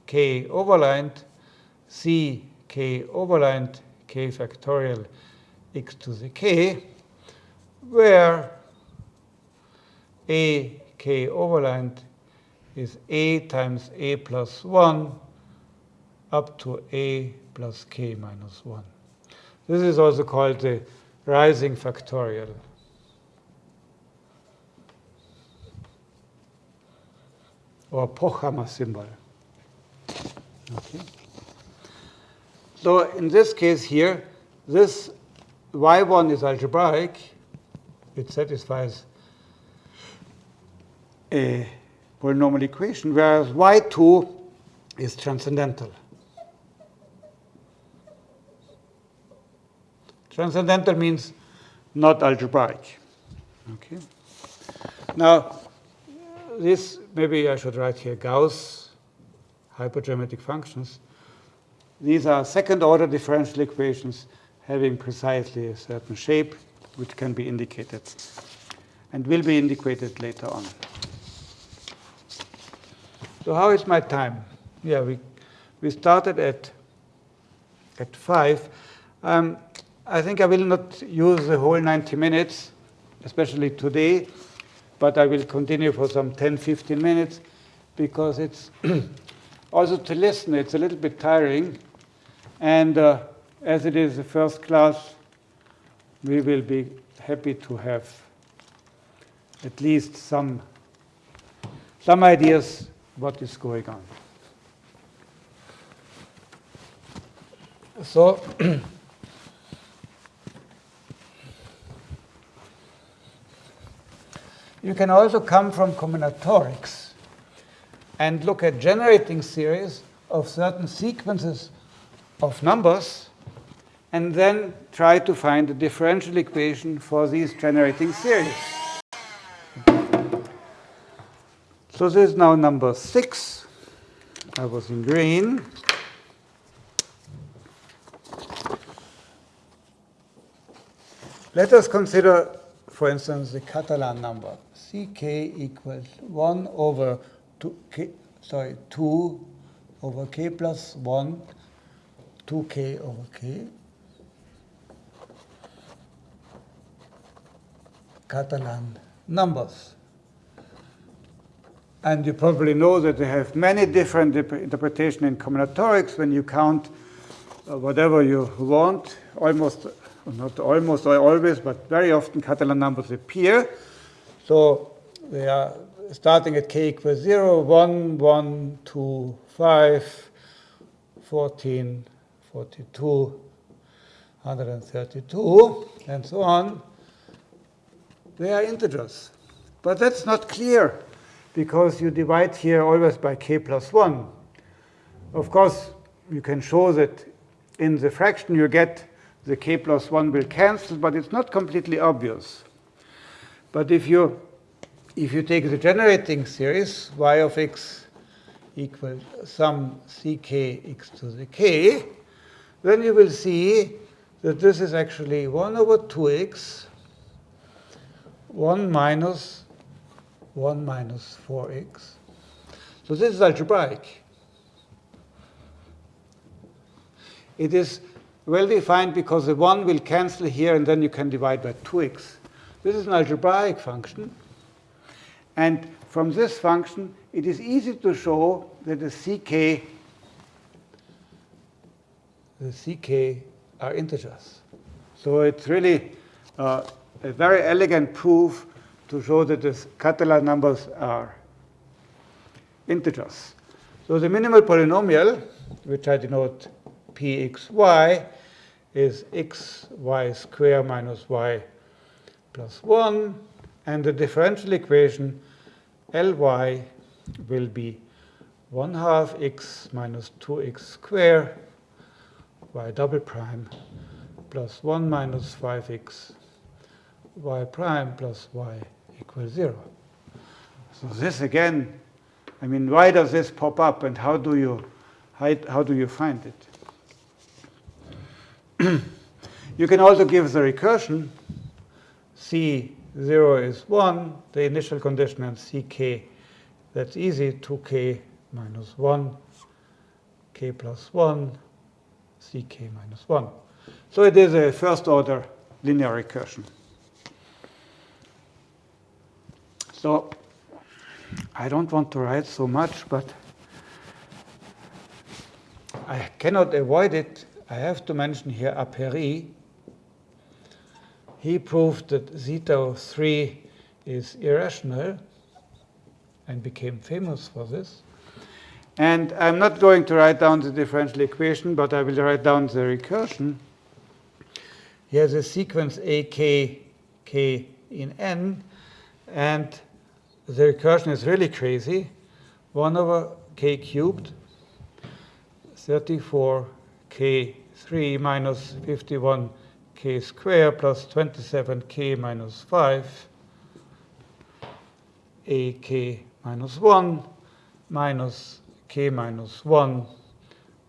k. Overlined, c, k. Overlined, k factorial x to the k, where a k overlined is a times a plus 1 up to a plus k minus 1. This is also called the rising factorial. Or Pochhammer symbol. Okay. So in this case here, this y1 is algebraic. It satisfies a polynomial equation, whereas y2 is transcendental. Transcendental means not algebraic. Okay. Now, this, maybe I should write here Gauss hypergeometric functions. These are second order differential equations having precisely a certain shape, which can be indicated and will be indicated later on. So how is my time? Yeah, we, we started at, at 5. Um, I think I will not use the whole 90 minutes, especially today, but I will continue for some 10, 15 minutes because it's also to listen, it's a little bit tiring. And uh, as it is the first class, we will be happy to have at least some, some ideas what is going on. So, you can also come from combinatorics and look at generating series of certain sequences of numbers and then try to find a differential equation for these generating series. So this is now number six. I was in green. Let us consider, for instance, the Catalan number. Ck equals 1 over 2, k, sorry, 2 over k plus 1, 2k over k. Catalan numbers. And you probably know that they have many different interpretations in combinatorics when you count uh, whatever you want, almost, not almost or always, but very often Catalan numbers appear. So they are starting at k equals 0, 1, 1, 2, 5, 14, 42, 132, and so on. They are integers. But that's not clear because you divide here always by k plus 1. Of course, you can show that in the fraction you get the k plus 1 will cancel, but it's not completely obvious. But if you, if you take the generating series, y of x equals some ck x to the k, then you will see that this is actually 1 over 2x, 1 minus 1 minus 4x. So this is algebraic. It is well defined because the 1 will cancel here and then you can divide by 2x. This is an algebraic function. And from this function, it is easy to show that the ck, the ck are integers. So it's really uh, a very elegant proof to show that the Catalan numbers are integers. So the minimal polynomial, which I denote pxy, is xy square minus y plus 1. And the differential equation Ly will be 1 half x minus 2x square y double prime plus 1 minus 5x y prime plus y equals 0. So this again, I mean, why does this pop up and how do you, how, how do you find it? you can also give the recursion C0 is 1, the initial condition, and Ck, that's easy, 2k minus 1, k plus 1, Ck minus 1. So it is a first order linear recursion. So I don't want to write so much, but I cannot avoid it. I have to mention here a Apéry. He proved that zeta 3 is irrational and became famous for this. And I'm not going to write down the differential equation, but I will write down the recursion. He has a sequence a, k, in n, and the recursion is really crazy. 1 over k cubed, 34k3 minus 51k squared plus 27k minus 5, ak minus 1 minus k minus 1,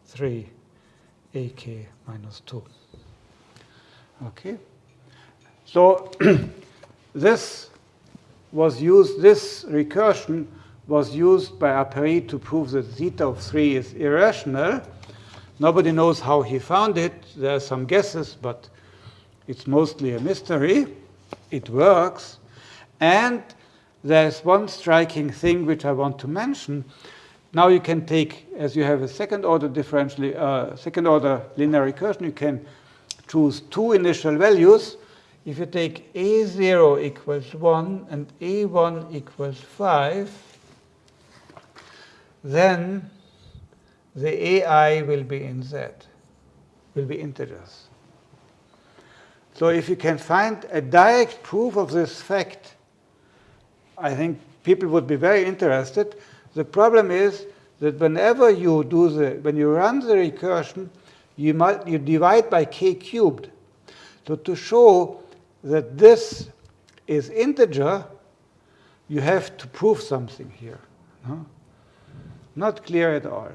3, ak minus 2. Okay? So this was used, this recursion was used by Apéry to prove that zeta of 3 is irrational. Nobody knows how he found it. There are some guesses, but it's mostly a mystery. It works. And there's one striking thing which I want to mention. Now you can take, as you have a second order differential, uh, second order linear recursion, you can choose two initial values if you take A0 equals 1 and A1 equals 5, then the AI will be in Z, will be integers. So if you can find a direct proof of this fact, I think people would be very interested. The problem is that whenever you do the, when you run the recursion, you, might, you divide by k cubed. So to show that this is integer, you have to prove something here. No? Not clear at all.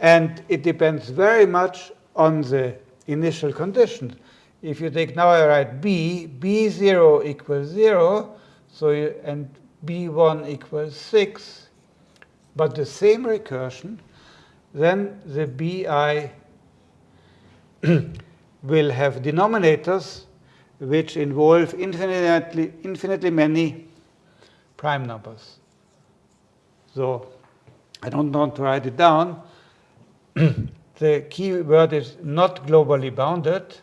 And it depends very much on the initial conditions. If you take now I write b, b0 equals 0, so you, and b1 equals 6, but the same recursion, then the bi will have denominators which involve infinitely, infinitely many prime numbers. So I don't want to write it down. the key word is not globally bounded.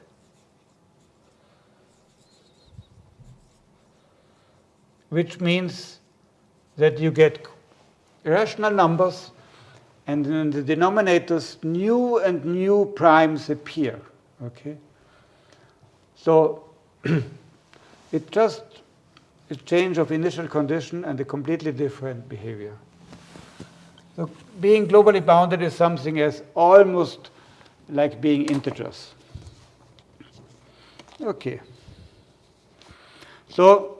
Which means that you get rational numbers and in the denominators new and new primes appear. Okay? So it's just a change of initial condition and a completely different behavior. So being globally bounded is something as almost like being integers. Okay. So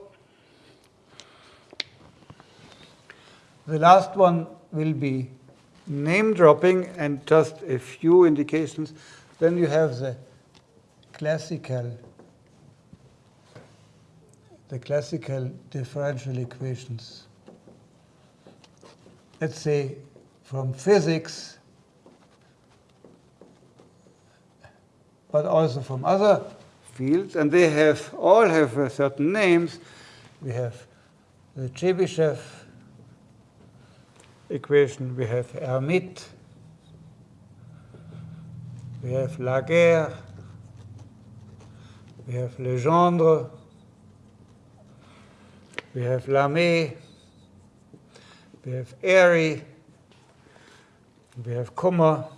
the last one will be name dropping and just a few indications. Then you have the classical the classical differential equations. Let's say from physics, but also from other fields, and they have all have certain names. We have the Chebyshev equation, we have Hermite, we have Laguerre, we have Legendre, we have Lamé, we have Airy, we have Kummer.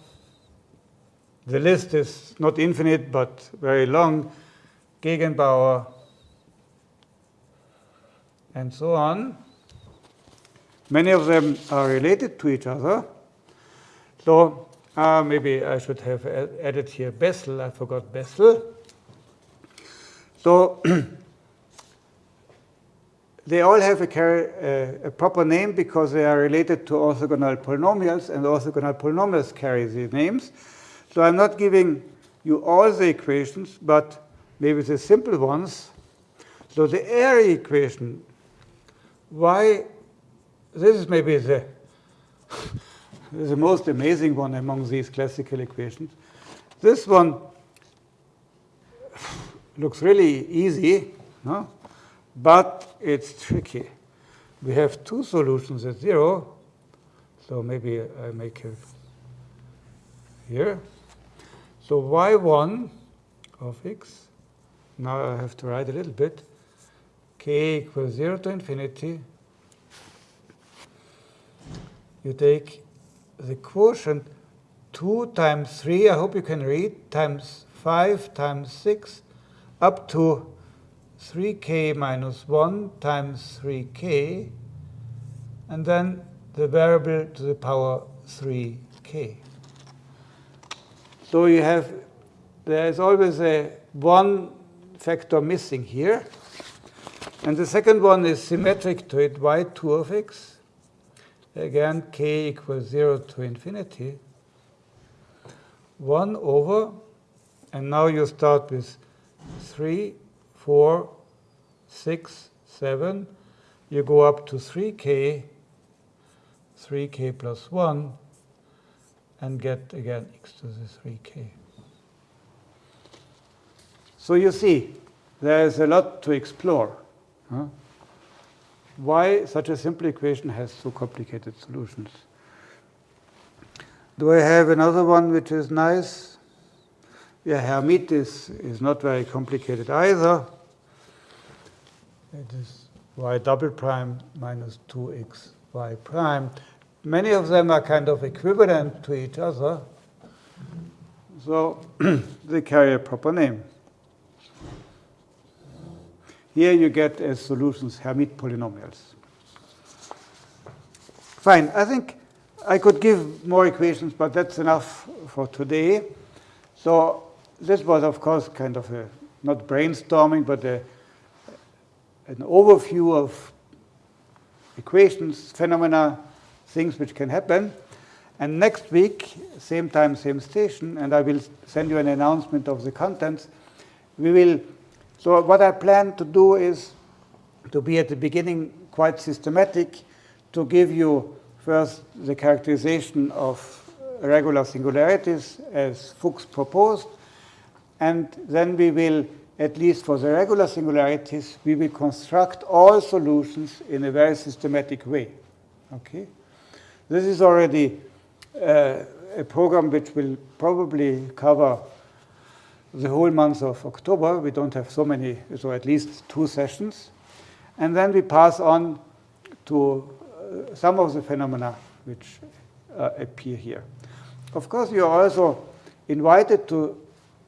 The list is not infinite, but very long. Gegenbauer, and so on. Many of them are related to each other. So uh, maybe I should have added here Bessel. I forgot Bessel. So They all have a, uh, a, proper name because they are related to orthogonal polynomials, and orthogonal polynomials carry these names. So I'm not giving you all the equations, but maybe the simple ones. So the Airy equation, why, this is maybe the, the most amazing one among these classical equations. This one looks really easy, no? but it's tricky. We have two solutions at zero, so maybe I make it here. So y1 of x, now I have to write a little bit, k equals 0 to infinity. You take the quotient 2 times 3, I hope you can read, times 5 times 6, up to 3k minus 1 times 3k, and then the variable to the power 3k. So you have, there is always a one factor missing here. And the second one is symmetric to it, y2 of x. Again, k equals 0 to infinity. 1 over, and now you start with 3 4, 6, 7. You go up to 3k, 3k plus 1, and get again x to the 3k. So you see, there is a lot to explore. Huh? Why such a simple equation has so complicated solutions? Do I have another one which is nice? Yeah, Hermite is, is not very complicated either. It is y double prime minus 2x y prime. Many of them are kind of equivalent to each other, so they carry a proper name. Here you get as solutions Hermite polynomials. Fine, I think I could give more equations, but that's enough for today. So this was, of course, kind of a, not brainstorming, but a an overview of equations, phenomena, things which can happen. And next week, same time, same station, and I will send you an announcement of the contents. We will, so what I plan to do is to be at the beginning quite systematic, to give you first the characterization of regular singularities as Fuchs proposed, and then we will at least for the regular singularities, we will construct all solutions in a very systematic way. Okay? this is already uh, a program which will probably cover the whole month of October. We don't have so many, so at least two sessions. And then we pass on to uh, some of the phenomena which uh, appear here. Of course, you are also invited to,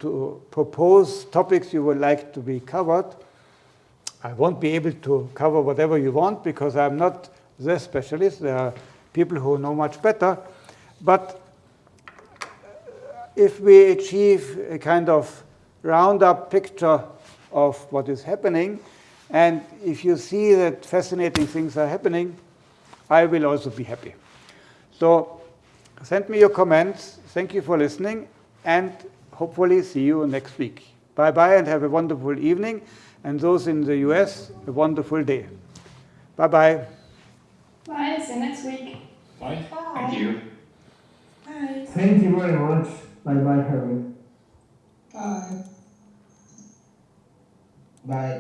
to propose topics you would like to be covered. I won't be able to cover whatever you want because I'm not the specialist. There are people who know much better. But if we achieve a kind of round-up picture of what is happening, and if you see that fascinating things are happening, I will also be happy. So send me your comments. Thank you for listening, and hopefully see you next week. Bye-bye, and have a wonderful evening. And those in the US, a wonderful day. Bye-bye. Bye, see you next week. Bye. Bye. Thank you. Bye. Thank you very much. Bye bye, Harry. Bye. Bye.